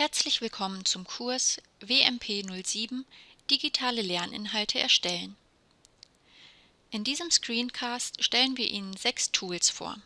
Herzlich willkommen zum Kurs WMP 07 Digitale Lerninhalte erstellen. In diesem Screencast stellen wir Ihnen sechs Tools vor.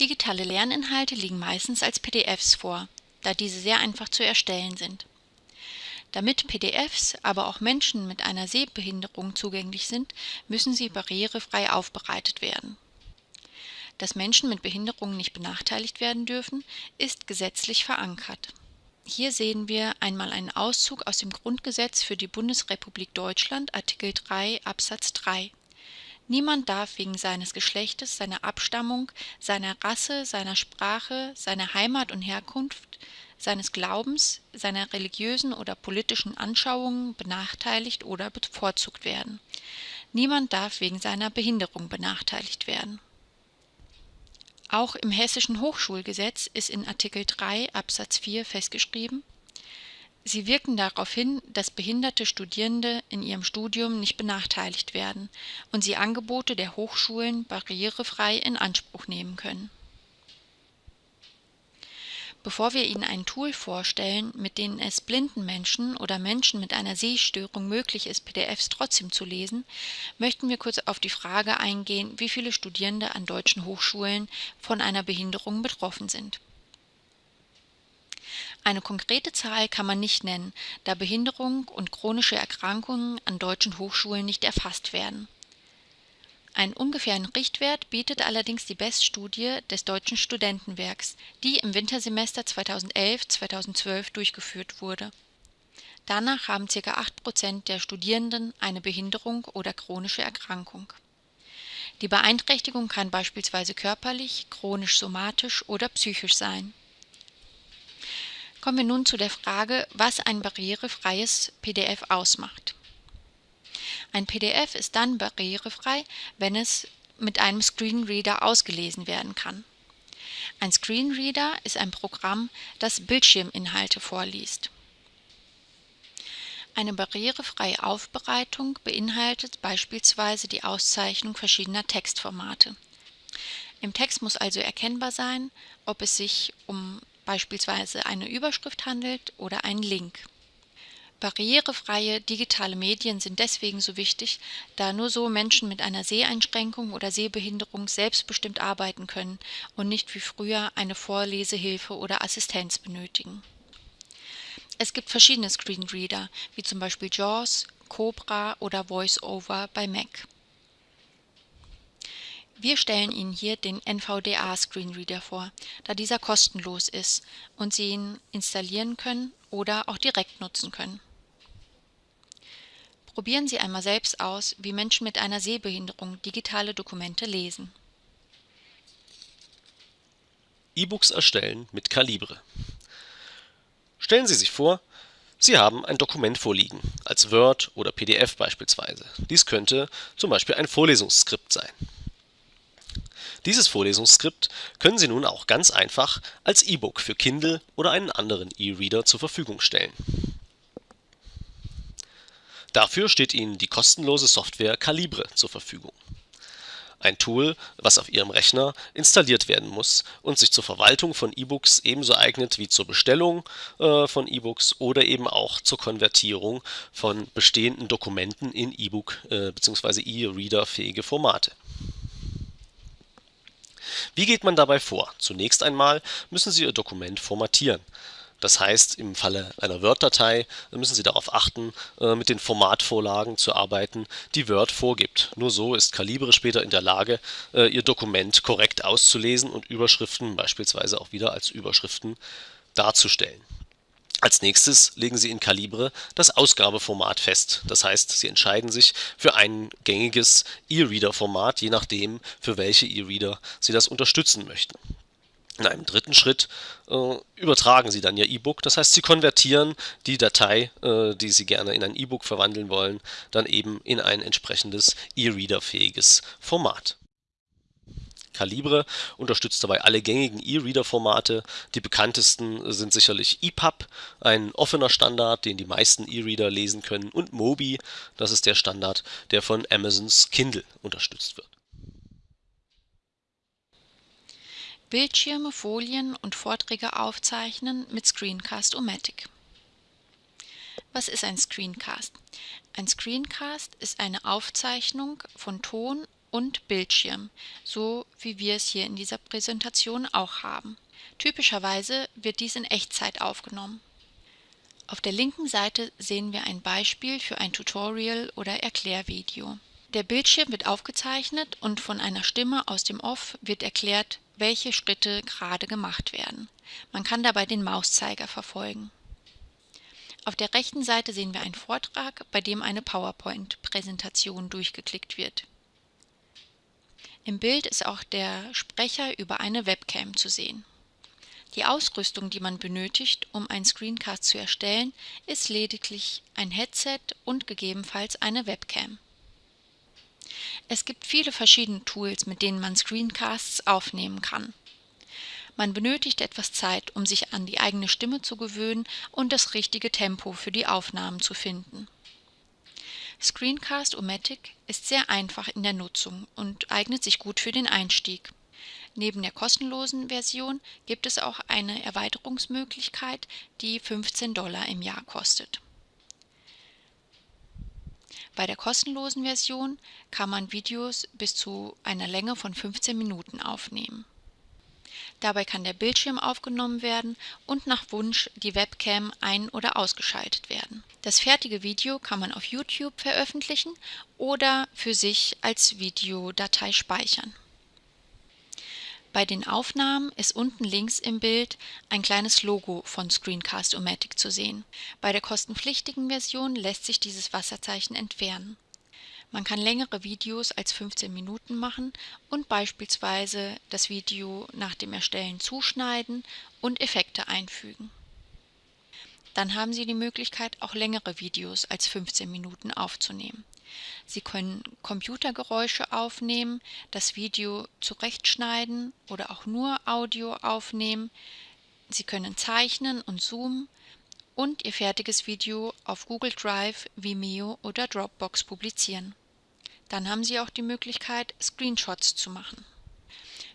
Digitale Lerninhalte liegen meistens als PDFs vor, da diese sehr einfach zu erstellen sind. Damit PDFs aber auch Menschen mit einer Sehbehinderung zugänglich sind, müssen sie barrierefrei aufbereitet werden dass Menschen mit Behinderungen nicht benachteiligt werden dürfen, ist gesetzlich verankert. Hier sehen wir einmal einen Auszug aus dem Grundgesetz für die Bundesrepublik Deutschland, Artikel 3 Absatz 3. Niemand darf wegen seines Geschlechtes, seiner Abstammung, seiner Rasse, seiner Sprache, seiner Heimat und Herkunft, seines Glaubens, seiner religiösen oder politischen Anschauungen benachteiligt oder bevorzugt werden. Niemand darf wegen seiner Behinderung benachteiligt werden auch im Hessischen Hochschulgesetz ist in Artikel 3 Absatz 4 festgeschrieben: Sie wirken darauf hin, dass behinderte Studierende in ihrem Studium nicht benachteiligt werden und sie Angebote der Hochschulen barrierefrei in Anspruch nehmen können Bevor wir Ihnen ein Tool vorstellen, mit dem es blinden Menschen oder Menschen mit einer Sehstörung möglich ist, PDFs trotzdem zu lesen, möchten wir kurz auf die Frage eingehen, wie viele Studierende an deutschen Hochschulen von einer Behinderung betroffen sind. Eine konkrete Zahl kann man nicht nennen, da Behinderung und chronische Erkrankungen an deutschen Hochschulen nicht erfasst werden einen ungefähren Richtwert bietet allerdings die BEST-Studie des Deutschen Studentenwerks, die im Wintersemester 2011/2012 durchgeführt wurde. Danach haben ca. 8 Prozent der Studierenden eine Behinderung oder chronische Erkrankung. Die Beeinträchtigung kann beispielsweise körperlich, chronisch-somatisch oder psychisch sein. Kommen wir nun zu der Frage, was ein barrierefreies PDF ausmacht ein PDF ist dann barrierefrei, wenn es mit einem Screenreader ausgelesen werden kann. Ein Screenreader ist ein Programm, das Bildschirminhalte vorliest. Eine barrierefreie Aufbereitung beinhaltet beispielsweise die Auszeichnung verschiedener Textformate. Im Text muss also erkennbar sein, ob es sich um beispielsweise eine Überschrift handelt oder einen Link Barrierefreie digitale Medien sind deswegen so wichtig, da nur so Menschen mit einer Seheinschränkung oder Sehbehinderung selbstbestimmt arbeiten können und nicht wie früher eine Vorlesehilfe oder Assistenz benötigen. Es gibt verschiedene Screenreader, wie zum Beispiel JAWS, Cobra oder VoiceOver bei Mac. Wir stellen Ihnen hier den NVDA Screenreader vor, da dieser kostenlos ist und Sie ihn installieren können oder auch direkt nutzen können. Probieren Sie einmal selbst aus, wie Menschen mit einer Sehbehinderung digitale Dokumente lesen. E-Books erstellen mit Calibre. Stellen Sie sich vor, Sie haben ein Dokument vorliegen, als Word oder PDF beispielsweise. Dies könnte zum Beispiel ein Vorlesungsskript sein. Dieses Vorlesungsskript können Sie nun auch ganz einfach als E-Book für Kindle oder einen anderen E-Reader zur Verfügung stellen Dafür steht Ihnen die kostenlose Software Calibre zur Verfügung. Ein Tool, was auf Ihrem Rechner installiert werden muss und sich zur Verwaltung von E-Books ebenso eignet wie zur Bestellung äh, von E-Books oder eben auch zur Konvertierung von bestehenden Dokumenten in E-Book äh, bzw. E-Reader-fähige Formate. Wie geht man dabei vor? Zunächst einmal müssen Sie Ihr Dokument formatieren das heißt, im Falle einer Word-Datei müssen Sie darauf achten, äh, mit den Formatvorlagen zu arbeiten, die Word vorgibt. Nur so ist Calibre später in der Lage, äh, Ihr Dokument korrekt auszulesen und Überschriften beispielsweise auch wieder als Überschriften darzustellen. Als nächstes legen Sie in Calibre das Ausgabeformat fest. Das heißt, Sie entscheiden sich für ein gängiges E-Reader-Format, je nachdem, für welche E-Reader Sie das unterstützen möchten. In einem dritten Schritt äh, übertragen Sie dann Ihr E-Book, das heißt, Sie konvertieren die Datei, äh, die Sie gerne in ein E-Book verwandeln wollen, dann eben in ein entsprechendes E-Reader-fähiges Format. Calibre unterstützt dabei alle gängigen E-Reader-Formate. Die bekanntesten sind sicherlich EPUB, ein offener Standard, den die meisten E-Reader lesen können, und Mobi, das ist der Standard, der von Amazons Kindle unterstützt wird. Bildschirme, Folien und Vorträge aufzeichnen mit Screencast-O-Matic. Was ist ein Screencast? Ein Screencast ist eine Aufzeichnung von Ton und Bildschirm, so wie wir es hier in dieser Präsentation auch haben. Typischerweise wird dies in Echtzeit aufgenommen. Auf der linken Seite sehen wir ein Beispiel für ein Tutorial oder Erklärvideo. Der Bildschirm wird aufgezeichnet und von einer Stimme aus dem Off wird erklärt, welche Schritte gerade gemacht werden. Man kann dabei den Mauszeiger verfolgen. Auf der rechten Seite sehen wir einen Vortrag, bei dem eine PowerPoint-Präsentation durchgeklickt wird. Im Bild ist auch der Sprecher über eine Webcam zu sehen. Die Ausrüstung, die man benötigt, um einen Screencast zu erstellen, ist lediglich ein Headset und gegebenenfalls eine Webcam. Es gibt viele verschiedene Tools, mit denen man Screencasts aufnehmen kann. Man benötigt etwas Zeit, um sich an die eigene Stimme zu gewöhnen und das richtige Tempo für die Aufnahmen zu finden. Screencast-O-Matic ist sehr einfach in der Nutzung und eignet sich gut für den Einstieg. Neben der kostenlosen Version gibt es auch eine Erweiterungsmöglichkeit, die 15 Dollar im Jahr kostet. Bei der kostenlosen Version kann man Videos bis zu einer Länge von 15 Minuten aufnehmen. Dabei kann der Bildschirm aufgenommen werden und nach Wunsch die Webcam ein- oder ausgeschaltet werden. Das fertige Video kann man auf YouTube veröffentlichen oder für sich als Videodatei speichern. Bei den Aufnahmen ist unten links im Bild ein kleines Logo von Screencast-O-Matic zu sehen. Bei der kostenpflichtigen Version lässt sich dieses Wasserzeichen entfernen. Man kann längere Videos als 15 Minuten machen und beispielsweise das Video nach dem Erstellen zuschneiden und Effekte einfügen. Dann haben Sie die Möglichkeit, auch längere Videos als 15 Minuten aufzunehmen. Sie können Computergeräusche aufnehmen, das Video zurechtschneiden oder auch nur Audio aufnehmen. Sie können zeichnen und zoomen und Ihr fertiges Video auf Google Drive, Vimeo oder Dropbox publizieren. Dann haben Sie auch die Möglichkeit, Screenshots zu machen.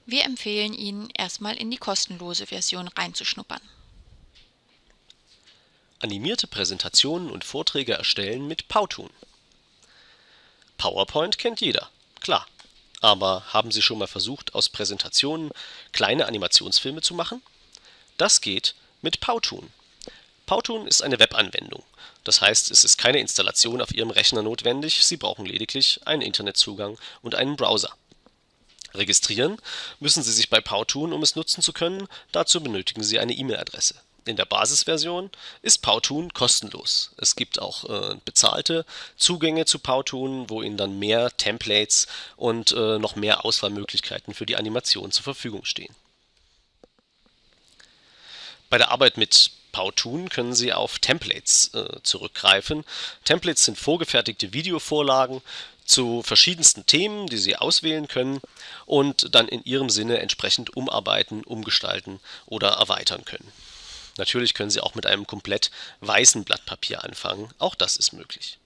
Wir empfehlen Ihnen, erstmal in die kostenlose Version reinzuschnuppern. Animierte Präsentationen und Vorträge erstellen mit Powtoon. PowerPoint kennt jeder, klar. Aber haben Sie schon mal versucht, aus Präsentationen kleine Animationsfilme zu machen? Das geht mit Powtoon. Powtoon ist eine Webanwendung. Das heißt, es ist keine Installation auf Ihrem Rechner notwendig, Sie brauchen lediglich einen Internetzugang und einen Browser. Registrieren müssen Sie sich bei Powtoon, um es nutzen zu können, dazu benötigen Sie eine E-Mail-Adresse in der Basisversion ist Powtoon kostenlos. Es gibt auch äh, bezahlte Zugänge zu Powtoon, wo Ihnen dann mehr Templates und äh, noch mehr Auswahlmöglichkeiten für die Animation zur Verfügung stehen. Bei der Arbeit mit Powtoon können Sie auf Templates äh, zurückgreifen. Templates sind vorgefertigte Videovorlagen zu verschiedensten Themen, die Sie auswählen können und dann in Ihrem Sinne entsprechend umarbeiten, umgestalten oder erweitern können. Natürlich können Sie auch mit einem komplett weißen Blatt Papier anfangen, auch das ist möglich.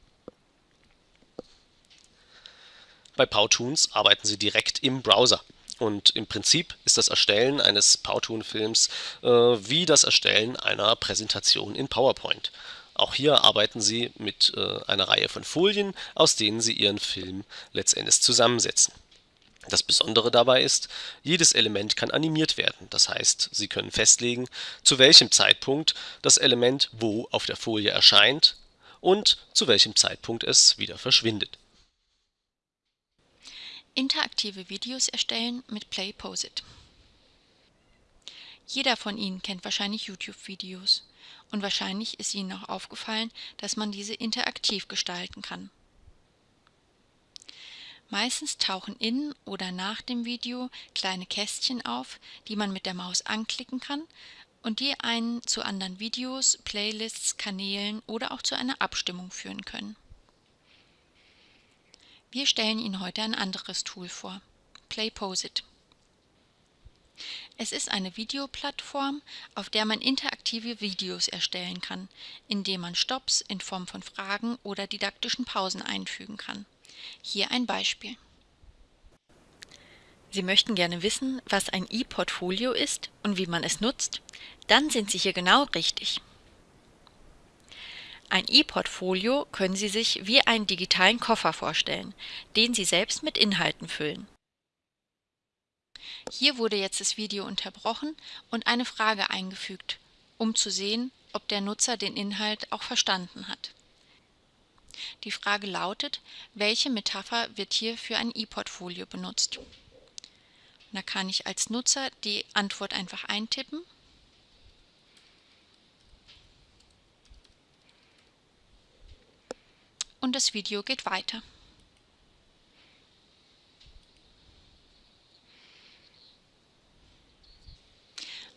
Bei Powtoons arbeiten Sie direkt im Browser und im Prinzip ist das Erstellen eines Powtoon-Films äh, wie das Erstellen einer Präsentation in PowerPoint. Auch hier arbeiten Sie mit äh, einer Reihe von Folien, aus denen Sie Ihren Film letztendlich zusammensetzen. Das Besondere dabei ist, jedes Element kann animiert werden, das heißt, Sie können festlegen, zu welchem Zeitpunkt das Element wo auf der Folie erscheint und zu welchem Zeitpunkt es wieder verschwindet. Interaktive Videos erstellen mit PlayPosit. Jeder von Ihnen kennt wahrscheinlich YouTube-Videos und wahrscheinlich ist Ihnen auch aufgefallen, dass man diese interaktiv gestalten kann. Meistens tauchen in oder nach dem Video kleine Kästchen auf, die man mit der Maus anklicken kann und die einen zu anderen Videos, Playlists, Kanälen oder auch zu einer Abstimmung führen können. Wir stellen Ihnen heute ein anderes Tool vor, PlayPosit. Es ist eine Videoplattform, auf der man interaktive Videos erstellen kann, indem man Stops in Form von Fragen oder didaktischen Pausen einfügen kann. Hier ein Beispiel. Sie möchten gerne wissen, was ein E-Portfolio ist und wie man es nutzt? Dann sind Sie hier genau richtig. Ein E-Portfolio können Sie sich wie einen digitalen Koffer vorstellen, den Sie selbst mit Inhalten füllen. Hier wurde jetzt das Video unterbrochen und eine Frage eingefügt, um zu sehen, ob der Nutzer den Inhalt auch verstanden hat. Die Frage lautet, welche Metapher wird hier für ein E-Portfolio benutzt? Da kann ich als Nutzer die Antwort einfach eintippen und das Video geht weiter.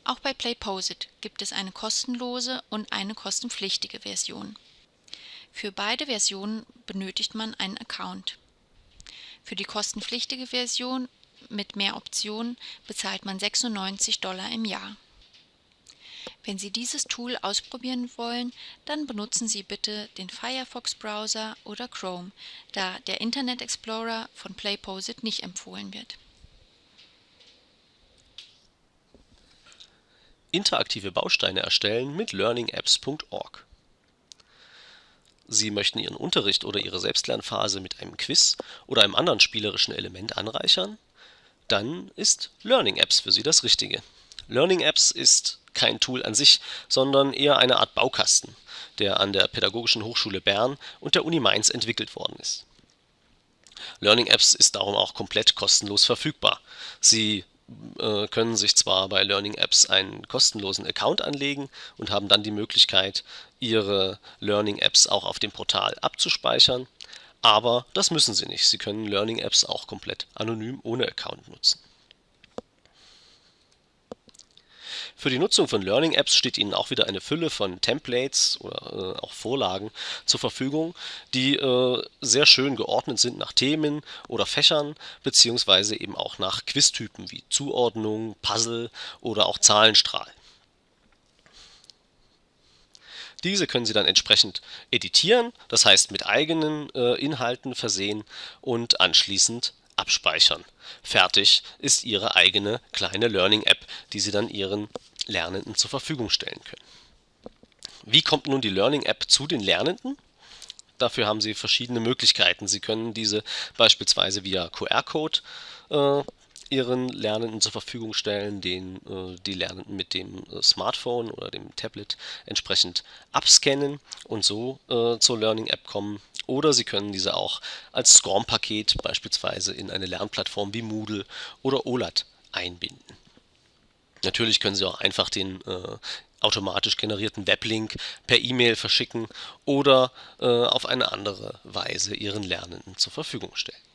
Auch bei PlayPosit gibt es eine kostenlose und eine kostenpflichtige Version. Für beide Versionen benötigt man einen Account. Für die kostenpflichtige Version mit mehr Optionen bezahlt man 96 Dollar im Jahr. Wenn Sie dieses Tool ausprobieren wollen, dann benutzen Sie bitte den Firefox-Browser oder Chrome, da der Internet Explorer von PlayPosit nicht empfohlen wird. Interaktive Bausteine erstellen mit learningapps.org Sie möchten Ihren Unterricht oder Ihre Selbstlernphase mit einem Quiz oder einem anderen spielerischen Element anreichern? Dann ist Learning Apps für Sie das Richtige. Learning Apps ist kein Tool an sich, sondern eher eine Art Baukasten, der an der Pädagogischen Hochschule Bern und der Uni Mainz entwickelt worden ist. Learning Apps ist darum auch komplett kostenlos verfügbar. Sie äh, können sich zwar bei Learning Apps einen kostenlosen Account anlegen und haben dann die Möglichkeit, ihre Learning Apps auch auf dem Portal abzuspeichern, aber das müssen sie nicht. Sie können Learning Apps auch komplett anonym ohne Account nutzen. Für die Nutzung von Learning Apps steht Ihnen auch wieder eine Fülle von Templates oder äh, auch Vorlagen zur Verfügung, die äh, sehr schön geordnet sind nach Themen oder Fächern, beziehungsweise eben auch nach Quiztypen wie Zuordnung, Puzzle oder auch Zahlenstrahl. Diese können Sie dann entsprechend editieren, das heißt mit eigenen äh, Inhalten versehen und anschließend abspeichern. Fertig ist Ihre eigene kleine Learning-App, die Sie dann Ihren Lernenden zur Verfügung stellen können. Wie kommt nun die Learning-App zu den Lernenden? Dafür haben Sie verschiedene Möglichkeiten. Sie können diese beispielsweise via QR-Code äh, Ihren Lernenden zur Verfügung stellen, den äh, die Lernenden mit dem äh, Smartphone oder dem Tablet entsprechend abscannen und so äh, zur Learning-App kommen. Oder Sie können diese auch als SCORM-Paket beispielsweise in eine Lernplattform wie Moodle oder OLAT einbinden. Natürlich können Sie auch einfach den äh, automatisch generierten Weblink per E-Mail verschicken oder äh, auf eine andere Weise Ihren Lernenden zur Verfügung stellen.